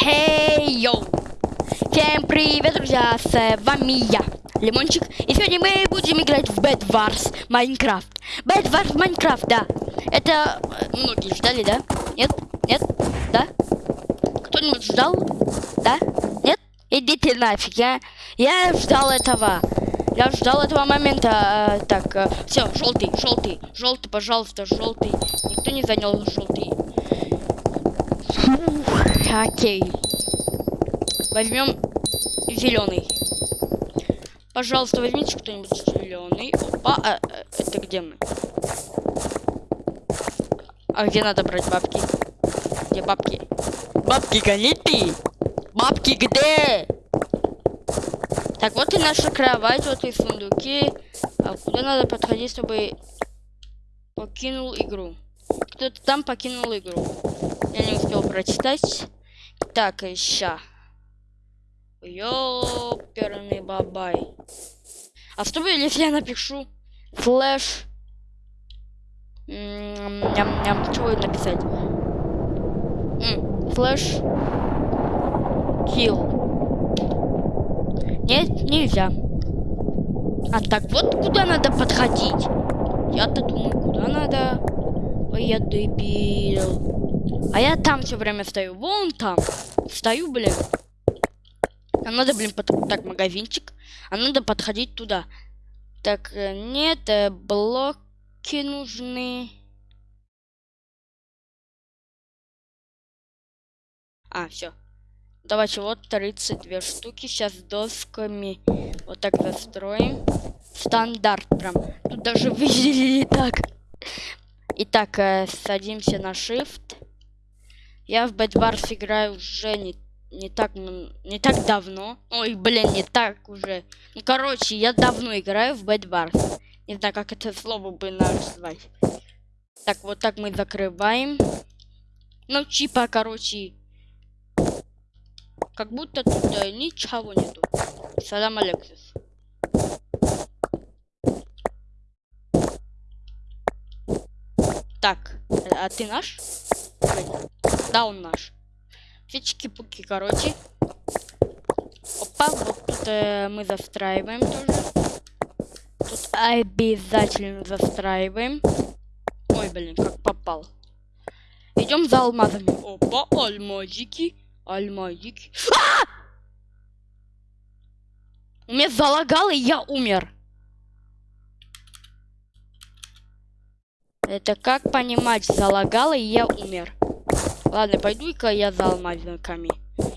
Хей, йоу! Всем привет, друзья, с вами я, Лимончик. И сегодня мы будем играть в Bed Wars Майнкрафт. Bed Wars Майнкрафт, да. Это э, многие ждали, да? Нет? Нет? Да? Кто-нибудь ждал? Да? Нет? Идите нафиг, я, я ждал этого. Я ждал этого момента. Э, так, э, все, желтый, желтый, желтый, пожалуйста, желтый. Никто не занял желтый. Окей. Возьмем зеленый. Пожалуйста, возьмите кто-нибудь зеленый. Опа, а, а, это где мы? А где надо брать бабки? Где бабки? Бабки гони ты! Бабки где? Так, вот и наша кровать, вот и сундуки. А куда надо подходить, чтобы покинул игру? Кто-то там покинул игру. Я не успел прочитать. Так, ща. Ёперный бабай. А что будет, если я напишу слэш? Ням-ням, что будет написать? Слэш. Kill. Нет, нельзя. А так вот куда надо подходить. Я-то думаю, куда надо. Ой, я дебил. А я там все время стою. Вон там. Стою, блин. А надо, блин, под... так, магазинчик. А надо подходить туда. Так, э, нет, э, блоки нужны. А, все. Давайте вот 32 штуки. Сейчас досками вот так застроим. Стандарт прям. Тут даже выделили так. Итак, э, садимся на shift. Я в Bad Wars играю уже не не так, не так давно. Ой, блин, не так уже. Ну, короче, я давно играю в Bad Wars. Не знаю, как это слово бы назвать. Так, вот так мы закрываем. Ну, чипа, короче. Как будто тут э, ничего нету. Салам Алексис. Так, а ты наш? Да, он наш. Фички-пуки, короче. Опа, вот тут э, мы застраиваем тоже. Тут обязательно застраиваем. Ой, блин, как попал. Идем за алмазами. Опа, алмазики. Алмазики. А! У меня залагало, и я умер. Это как понимать, залагало, и я умер. Ладно, пойду-ка я за алмазниками.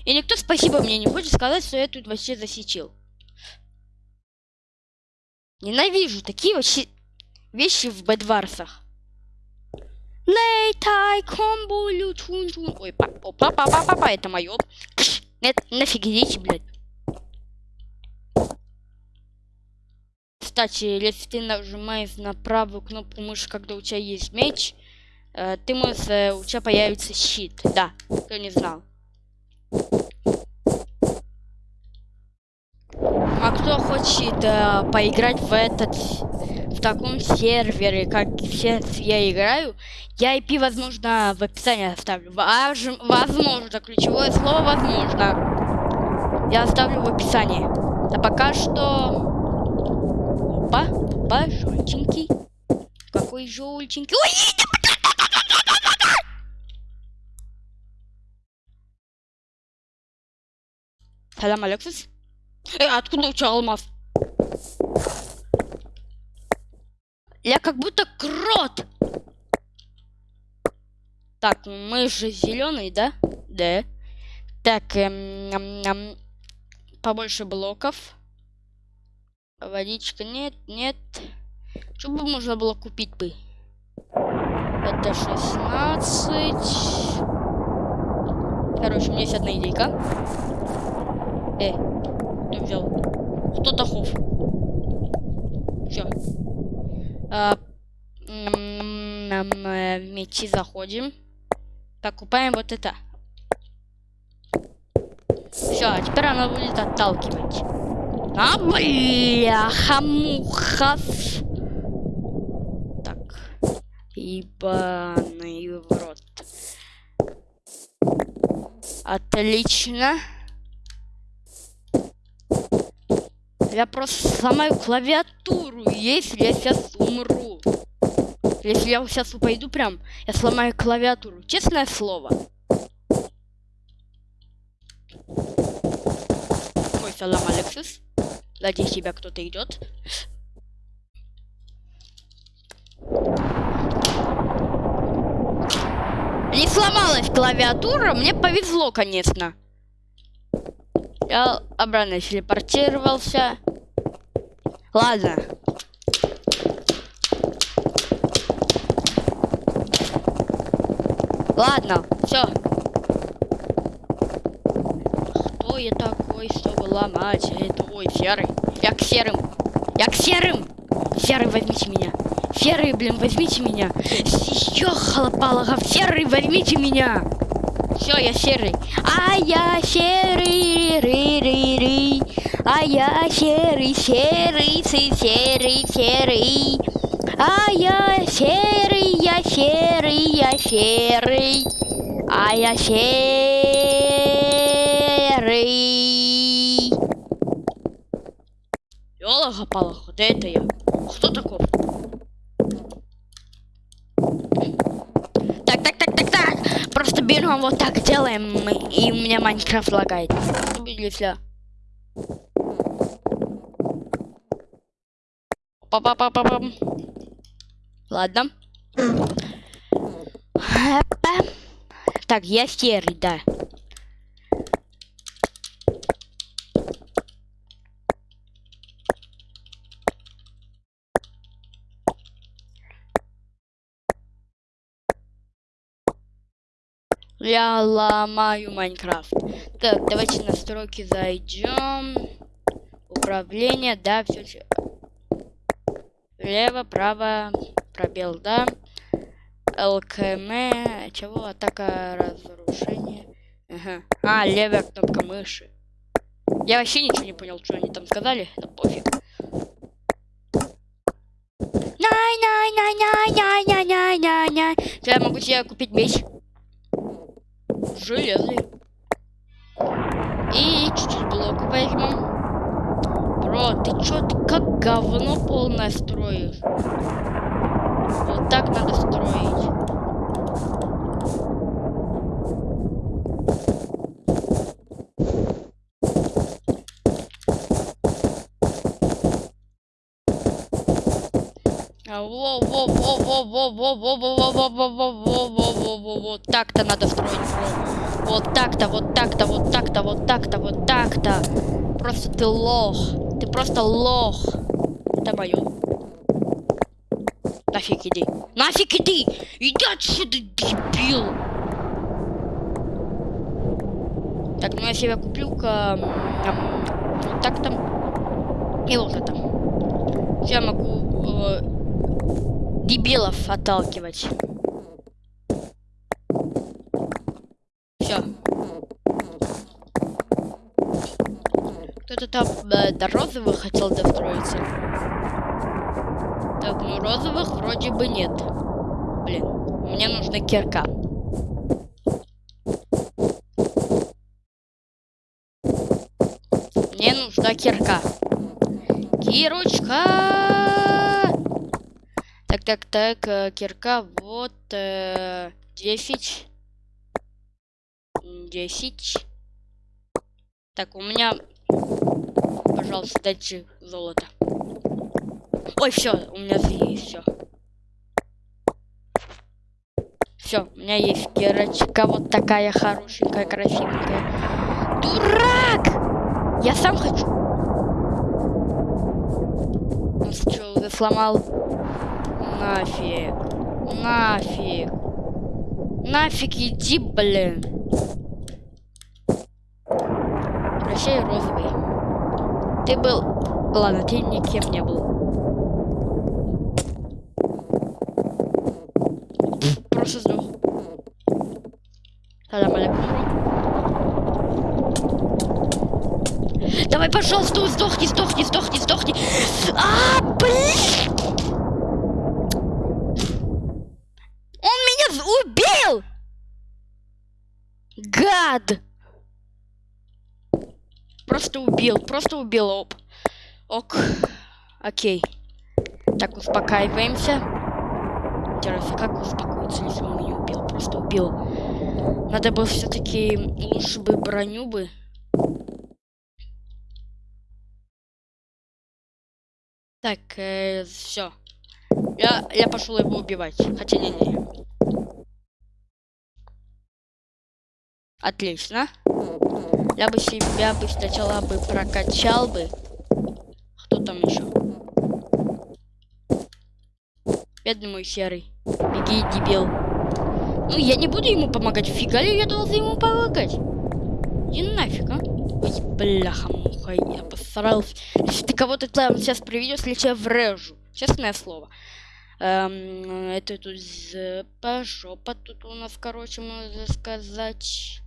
И никто спасибо мне не хочет сказать, что я тут вообще засечил. Ненавижу такие вообще вещи в бедварсах. Лейтай, комбулю, чун чун. Ой, папа, папа, папа, папа, это мое. Нет, нафиг идите, блядь. Кстати, если ты нажимаешь на правую кнопку мыши, когда у тебя есть меч, Э, ты можешь, э, у тебя появится щит. Да, кто не знал. А кто хочет э, поиграть в этот, в таком сервере, как сейчас я играю, я IP, возможно, в описании оставлю. Возможно, ключевое слово возможно. Я оставлю в описании. А пока что... Опа, опа, желтенький. Какой желтенький. Ой, Selam Alexis. Эй, откуда у тебя алмаз? Я как будто крот. Так, мы же зеленый, да? Да. Так, эм, ням, ням, побольше блоков. Водичка нет, нет. Что бы можно было купить бы? Это 16. Короче, у меня есть одна идейка. Э, кто взял? Кто Тахов? Все. А, в мечи заходим. Покупаем вот это. Все, а теперь она будет отталкивать. А, бляха-муха. Так. Ибаный в рот. Отлично. Я просто сломаю клавиатуру, если я сейчас умру. Если я сейчас упаду прям, я сломаю клавиатуру. Честное слово. Мой салам, Алексис. Сзади тебя кто-то идет. Не сломалась клавиатура, мне повезло, конечно. Я обратно телепортировался. Ладно. Ладно, все. Кто я такой, чтобы ломать это? Ой, серый. Я к серым. Я к серым. Серый, возьмите меня. Серый, блин, возьмите меня. Еще халапалага. Серый, возьмите меня. Все, я серый. А я серый, ры, ры, ры. А я серый, серый, серый, серый. А я серый, я серый, я серый. А я серый. Ёлага-палага, да это я. Кто такой? берем вот так делаем, и у меня Майнкрафт лагает. Если... Па-па-па-па-пам. Ладно. Так, я серый, да. Я ломаю Майнкрафт. Так, давайте настройки зайдем. Управление, да, все. Лево, право, пробел, да. ЛКМ, чего? Атака, разрушение. Ага. А, левая кнопка мыши. Я вообще ничего не понял, что они там сказали. Да пофиг. Най-най-най-най-най-най-най-най. Я могу себе купить меч железный. И чуть-чуть блок возьмем. Бро, ты чё, ты как говно полное строишь? Вот так надо строить. Вот так-то надо строить, Вот так-то, вот так-то, вот так-то, вот так-то, вот так-то. Просто ты лох. Ты просто лох. Это мое. Нафиг иди. Нафиг иди! Иди отсюда, дебил! Так, ну я себе куплю-ка... Вот так там. И вот это. Я могу э, дебилов отталкивать. Все. Кто-то там э, до розовых хотел достроиться. Так, ну розовых вроде бы нет. Блин, мне нужна кирка. Мне нужна кирка. Кирочка! Так, так, так, э, кирка, вот, э, 10. 10. Так, у меня, пожалуйста, дайте золото. Ой, все, у меня есть все. Все, у меня есть кирочка вот такая хорошенькая, красивенькая. Дурак! Я сам хочу. Он что, уже сломал? Нафиг. Нафиг. Нафиг иди, блин. Прощай, розовый. Ты был... Ладно, ты никем не был. Просто сдох. Салам алейкум. Давай, пожалуйста, сдохни, сдохни, сдохни, сдохни. А, блин! убил! Гад! Просто убил, просто убил, оп. Ок, окей. Так, успокаиваемся. Интересно, как успокоиться, если он меня убил? Просто убил. Надо было все-таки лучше бы броню бы. Так, э, все. Я, я пошел его убивать. Хотя не-не. Отлично. Я бы себя бы сначала бы прокачал бы. Кто там еще? Бедный мой серый. Беги, дебил. Ну, я не буду ему помогать. Фига ли я должен ему помогать? Иди нафиг, а? Ой, бляха-муха, я посрался. Если ты кого-то там сейчас приведешь, если я врежу. Честное слово. Эм, это тут по жопа тут у нас, короче, можно сказать.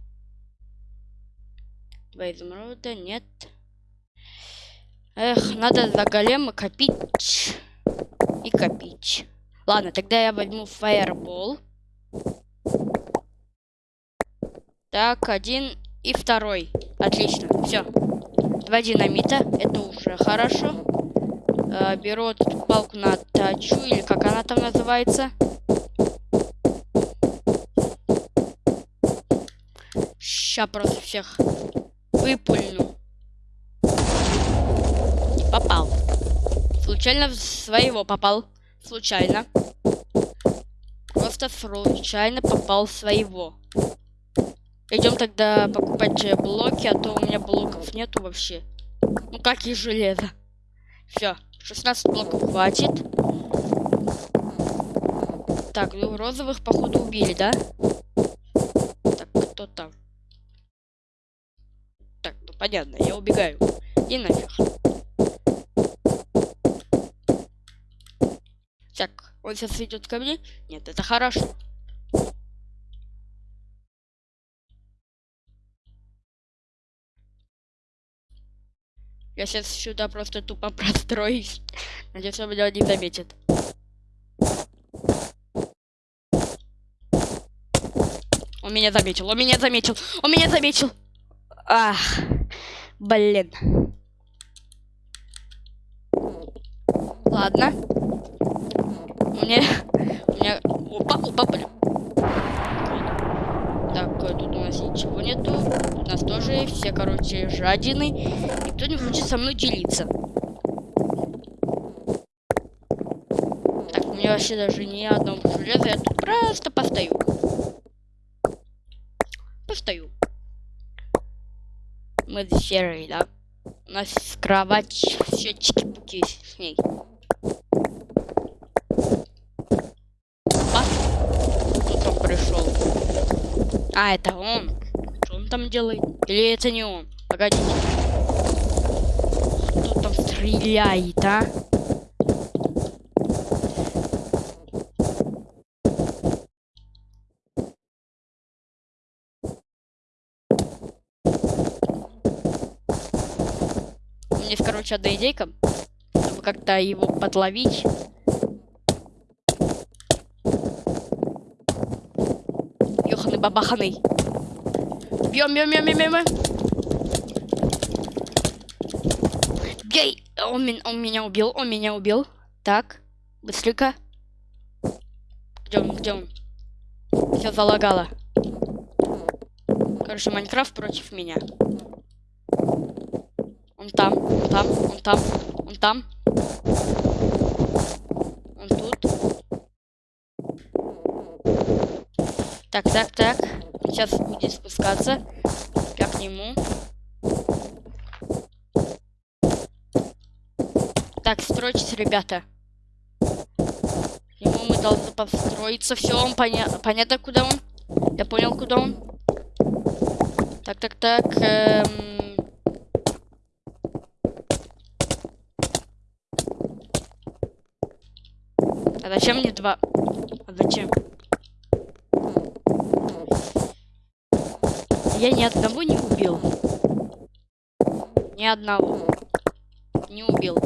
Два изумруда, нет. Эх, надо за голема копить. И копить. Ладно, тогда я возьму фаербол. Так, один и второй. Отлично, все. Два динамита, это уже хорошо. Э, беру эту палку на тачу, или как она там называется. Ща просто всех выпульну. Не попал. Случайно в своего попал. Случайно. Просто случайно попал в своего. Идем тогда покупать блоки, а то у меня блоков нету вообще. Ну как и железо. Все, 16 блоков хватит. Так, ну розовых походу убили, да? Так, кто там? Понятно, я убегаю. И нафиг. Так, он сейчас идет ко мне? Нет, это хорошо. Я сейчас сюда просто тупо простроюсь. Надеюсь, он меня не заметит. Он меня заметил, он меня заметил, он меня заметил. Ах. Блин. Ладно. Мне... Меня... Опа, опа, блин. Так, тут у нас ничего нету. у нас тоже все, короче, жадины. Никто не хочет со мной делиться. Так, у меня вообще даже ни одного железа. Я тут просто постою. Постою мы серый, да? У нас кровать, счетчики пуки с ней. А? Кто там пришел? А, это он. Что он там делает? Или это не он? Погодите. Кто там стреляет, а? меня есть, короче, одна идейка, чтобы как-то его подловить. Ёханый бабаханый. Бьем, бьем, бьем, бьем, бьем. Бей! Он, он меня убил, он меня убил. Так, быстренько. Где он, где он? Все залагало. Короче, Майнкрафт против меня. Он там, он там, он там, он там. Он тут. Так, так, так. Сейчас будет спускаться. Я к нему. Так, стройтесь, ребята. К нему мы должны построиться. Все, он поня понятно, куда он. Я понял, куда он. Так, так, так. Эм... А зачем мне два? А зачем? Я ни одного не убил. Ни одного. Не убил.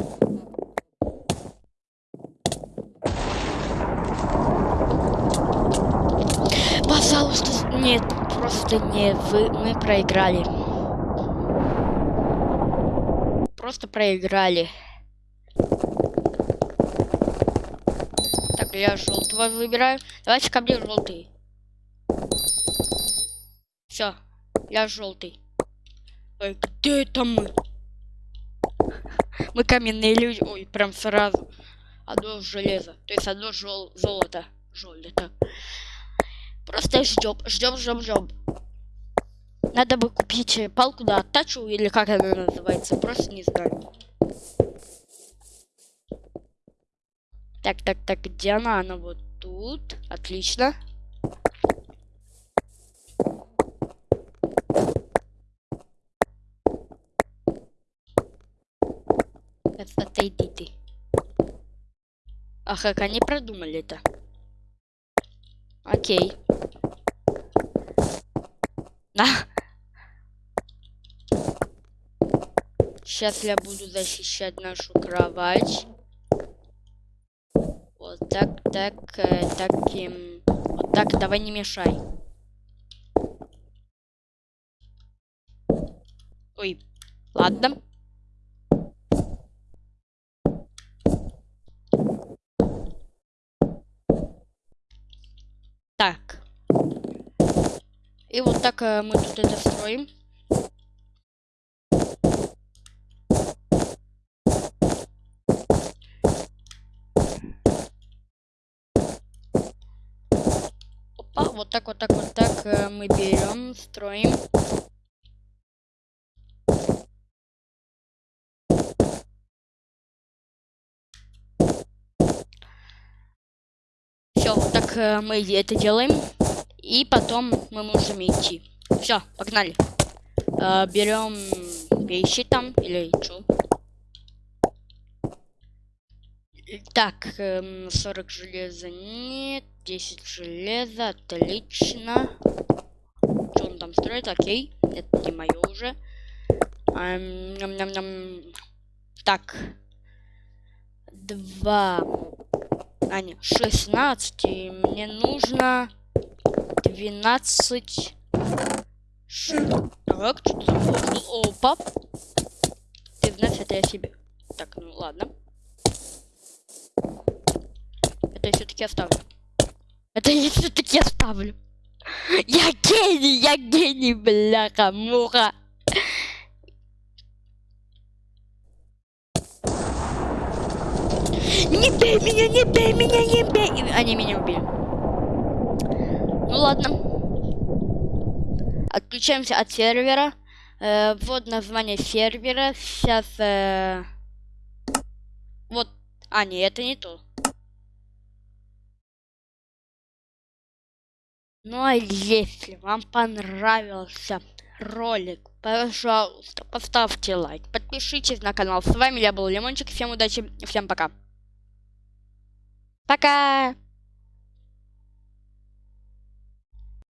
Пожалуйста, нет, просто не вы, мы проиграли. просто проиграли. Я желтого выбираю. Давайте ко мне желтый. Все, я желтый. Ой, где это мы? Мы каменные люди. Ой, прям сразу. Одно железо. То есть одно жел золото. Жолито. Просто ждем, ждем, ждем, ждем. Надо бы купить э, палку, да, тачу, или как она называется, просто не знаю. Так, так, так, где она? Она вот тут. Отлично. Отойди ты. А как они продумали это? Окей. На. Сейчас я буду защищать нашу кровать. Так, так, э, таким. Вот так, давай не мешай. Ой, ладно. Так. И вот так э, мы тут это строим. Так, вот так, вот так э, мы берем, строим. Все, вот так э, мы это делаем. И потом мы можем идти. Все, погнали. Э, берем вещи там или что. Так, 40 эм, железа нет, 10 железа, отлично. Что он там строит? Окей, это не мое уже. Эм, ням -ням -ням. Так, два, а не, 16, и мне нужно 12 Так, что-то. Опа. 12 это я себе. Так, ну ладно. Это я все-таки оставлю. Это я все-таки оставлю. Я гений, я гений, бляха, муха. Не бей меня, не бей меня, не бей. Они меня убили. Ну ладно. Отключаемся от сервера. Э, вот название сервера. Сейчас... Э... А, нет, это не то. Ну а если вам понравился ролик, пожалуйста, поставьте лайк, подпишитесь на канал. С вами я был Лимончик. Всем удачи, всем пока. Пока!